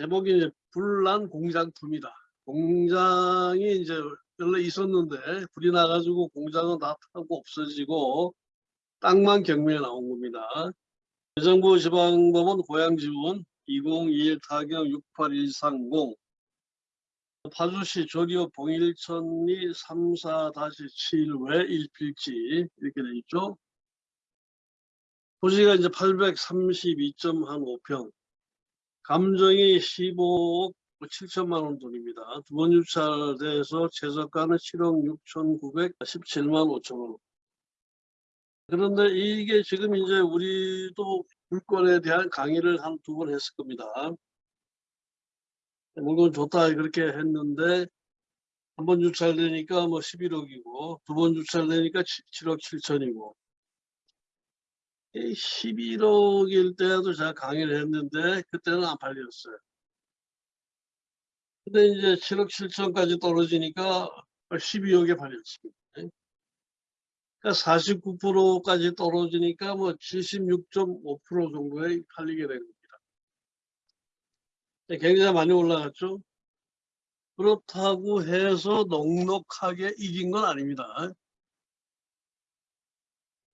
제목이 이제 불난 공장품이다. 공장이 이제 원래 있었는데 불이 나가지고 공장은 다 타고 없어지고 땅만 경매에 나온 겁니다. 대정부 지방법원 고양지원 2021 타경 68130 파주시 조리업 봉일천리 34-7외 1필지 이렇게 돼 있죠. 토지가 이제 832.15평 감정이 15억 7천만 원 돈입니다. 두 번 유찰돼서 최저가는 7억 6,917만 5천 원. 그런데 이게 지금 이제 우리도 물건에 대한 강의를 한 두 번 했을 겁니다. 물건 좋다 그렇게 했는데 한 번 유찰되니까 뭐 11억이고 두 번 유찰되니까 7억 7천이고 11억일 때도 제가 강의를 했는데 그때는 안 팔렸어요. 근데 이제 7억 7천까지 떨어지니까 12억에 팔렸습니다. 그러니까 49%까지 떨어지니까 뭐 76.5% 정도에 팔리게 된 겁니다. 굉장히 많이 올라갔죠. 그렇다고 해서 넉넉하게 이긴 건 아닙니다.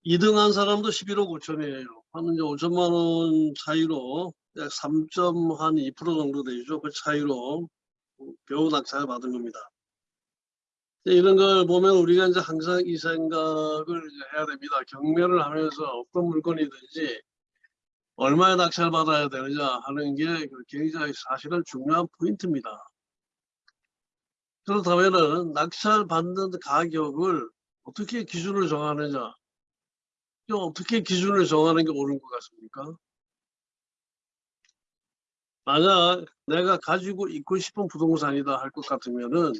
2등 한 사람도 11억 5천이에요. 한 이제 5천만 원 차이로 약 3.2% 정도 되죠. 그 차이로 겨우 낙찰을 받은 겁니다. 이런 걸 보면 우리가 이제 항상 이 생각을 해야 됩니다. 경매를 하면서 어떤 물건이든지 얼마에 낙찰 받아야 되느냐 하는 게 굉장히 사실은 중요한 포인트입니다. 그렇다면 낙찰 받는 가격을 어떻게 기준을 정하느냐 어떻게 기준을 정하는 게 옳은 것 같습니까? 만약 내가 가지고 있고 싶은 부동산이다 할 것 같으면은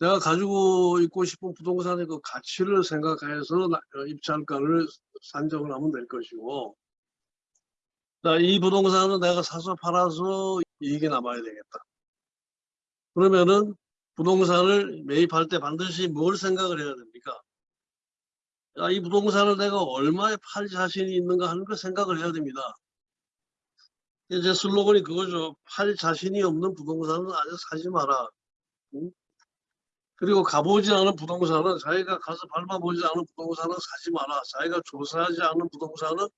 내가 가지고 있고 싶은 부동산의 그 가치를 생각해서 어, 입찰가를 산정을 하면 될 것이고 이 부동산은 내가 사서 팔아서 이익이 남아야 되겠다. 그러면은 부동산을 매입할 때 반드시 뭘 생각을 해야 됩니까? 야, 이 부동산을 내가 얼마에 팔 자신이 있는가 하는 걸 생각을 해야 됩니다. 제 슬로건이 그거죠. 팔 자신이 없는 부동산은 아주 사지 마라. 응? 그리고 가보지 않은 부동산은 자기가 가서 밟아보지 않은 부동산은 사지 마라. 자기가 조사하지 않은 부동산은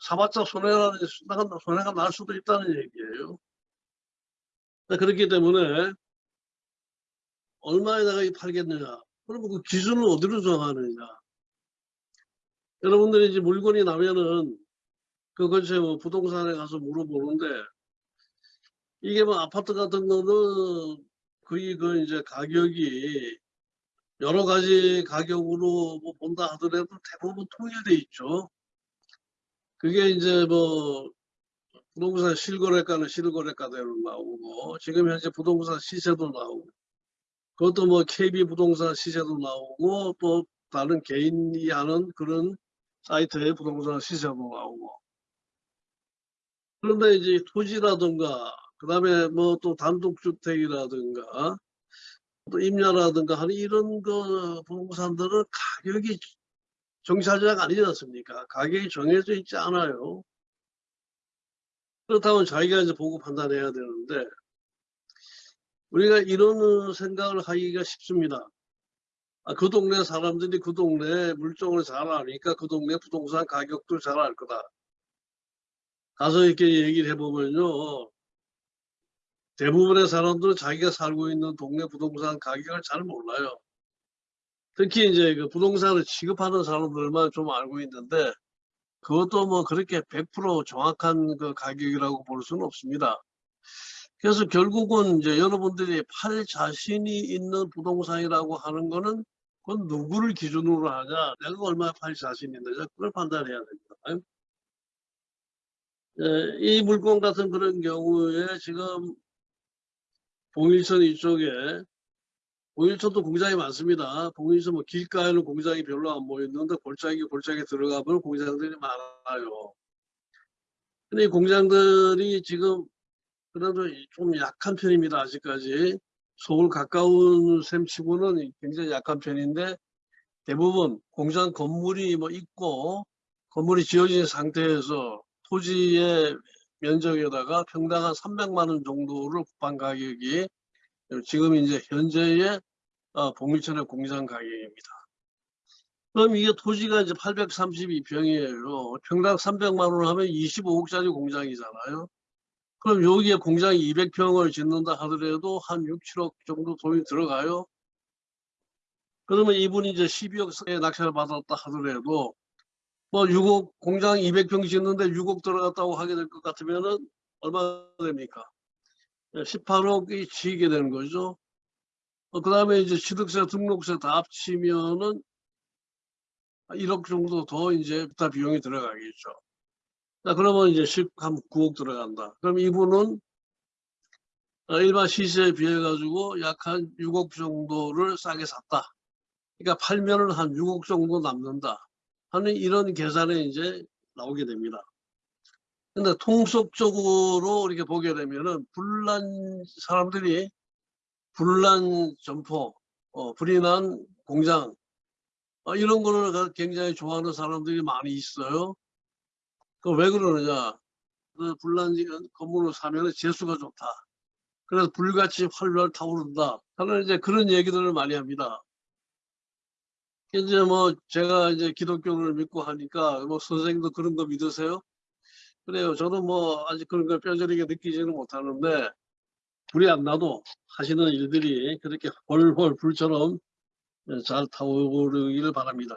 사봤자 손해가, 손해가 날 수도 있다는 얘기예요. 그렇기 때문에 얼마에 내가 팔겠느냐. 그러면 그 기준을 어디로 정하느냐. 여러분들이 이제 물건이 나면은 그것이 뭐 부동산에 가서 물어보는데 이게 뭐 아파트 같은 거는 거의 그 이제 가격이 여러 가지 가격으로 뭐 본다 하더라도 대부분 통일돼 있죠. 그게 이제 뭐 부동산 실거래가는 실거래가대로 나오고 지금 현재 부동산 시세도 나오고 그것도 뭐 KB 부동산 시세도 나오고 또 다른 개인이 하는 그런 사이트에 부동산 시세도 나오고 그런데 이제 토지라든가 그 다음에 뭐 또 단독주택이라든가 또 임야라든가 하는 이런 그 부동산들은 가격이 정찰자가 아니지 않습니까? 가격이 정해져 있지 않아요. 그렇다면 자기가 이제 보고 판단해야 되는데 우리가 이런 생각을 하기가 쉽습니다. 아, 그 동네 사람들이 그 동네 물정을 잘 아니까 그 동네 부동산 가격도 잘 알 거다. 가서 이렇게 얘기를 해보면요. 대부분의 사람들은 자기가 살고 있는 동네 부동산 가격을 잘 몰라요. 특히 이제 그 부동산을 취급하는 사람들만 좀 알고 있는데 그것도 뭐 그렇게 100% 정확한 그 가격이라고 볼 수는 없습니다. 그래서 결국은 이제 여러분들이 팔 자신이 있는 부동산이라고 하는 거는 그건 누구를 기준으로 하냐, 내가 얼마나 팔 자신이 있느냐, 그걸 판단해야 됩니다. 예, 이 물건 같은 그런 경우에 지금 봉일천 이쪽에 봉일천도 공장이 많습니다. 봉일천 뭐 길가에는 공장이 별로 안 보이는데 골짜기 골짜기 들어가면 공장들이 많아요. 근데 이 공장들이 지금 그래도 좀 약한 편입니다. 아직까지. 서울 가까운 셈치고는 굉장히 약한 편인데 대부분 공장 건물이 뭐 있고 건물이 지어진 상태에서 토지의 면적에다가 평당 한 300만 원 정도를 국방 가격이 지금 이제 현재의 어, 복리천의 공장 가격입니다. 그럼 이게 토지가 이제 832평이에요. 평당 300만 원 하면 25억짜리 공장이잖아요. 그럼 여기에 공장 200평을 짓는다 하더라도 한 6, 7억 정도 돈이 들어가요. 그러면 이분이 이제 12억에 낙찰을 받았다 하더라도 뭐 6억 공장 200평 짓는데 6억 들어갔다고 하게 될 것 같으면은 얼마 됩니까? 18억이 지게 되는 거죠. 그 다음에 이제 취득세, 등록세 다 합치면은 1억 정도 더 이제 비용이 들어가겠죠. 자, 그러면 이제 10, 한 9억 들어간다. 그럼 이분은 어, 일반 시세에 비해 가지고 약 한 6억 정도를 싸게 샀다. 그러니까 팔면은 한 6억 정도 남는다. 하는 이런 계산에 이제 나오게 됩니다. 근데 통속적으로 이렇게 보게 되면은 불난 사람들이 불난 점포, 어, 불이 난 공장 어, 이런 거를 굉장히 좋아하는 사람들이 많이 있어요. 그 왜 그러느냐? 그 불난 건물을 사면 재수가 좋다. 그래서 불같이 활활 타오른다. 하는 이제 그런 얘기들을 많이 합니다. 이제 뭐 제가 이제 기독교를 믿고 하니까 뭐 선생님도 그런 거 믿으세요? 그래요. 저도 뭐 아직 그런 걸 뼈저리게 느끼지는 못하는데 불이 안 나도 하시는 일들이 그렇게 훨훨 불처럼 잘 타오르기를 바랍니다.